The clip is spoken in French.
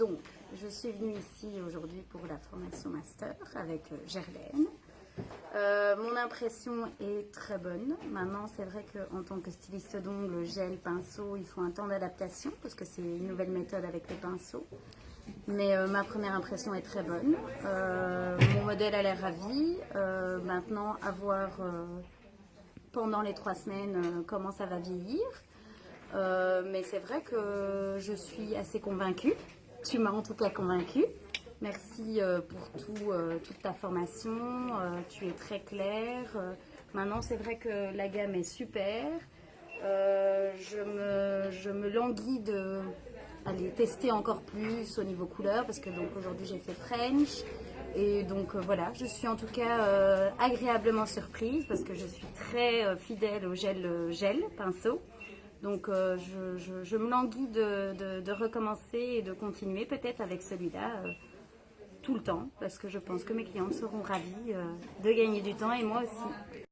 Donc, je suis venue ici aujourd'hui pour la formation master avec euh, Gerlaine. Euh, mon impression est très bonne. Maintenant, c'est vrai qu'en tant que styliste d'ongles, gel, pinceau, il faut un temps d'adaptation parce que c'est une nouvelle méthode avec les pinceaux. Mais euh, ma première impression est très bonne. Mon modèle a l'air ravi. Maintenant, à voir pendant les trois semaines comment ça va vieillir. Mais c'est vrai que je suis assez convaincue. Tu m'as en tout cas convaincue. Merci euh, pour tout, euh, toute ta formation. Euh, tu es très claire. Maintenant, c'est vrai que la gamme est super. Je, me, je me languis de aller tester encore plus au niveau couleur parce que donc aujourd'hui j'ai fait French et donc voilà je suis en tout cas agréablement surprise parce que je suis très fidèle au gel gel pinceau donc euh, je, me languis de, recommencer et de continuer peut-être avec celui-là euh, tout le temps parce que je pense que mes clientes seront ravies euh, de gagner du temps et moi aussi.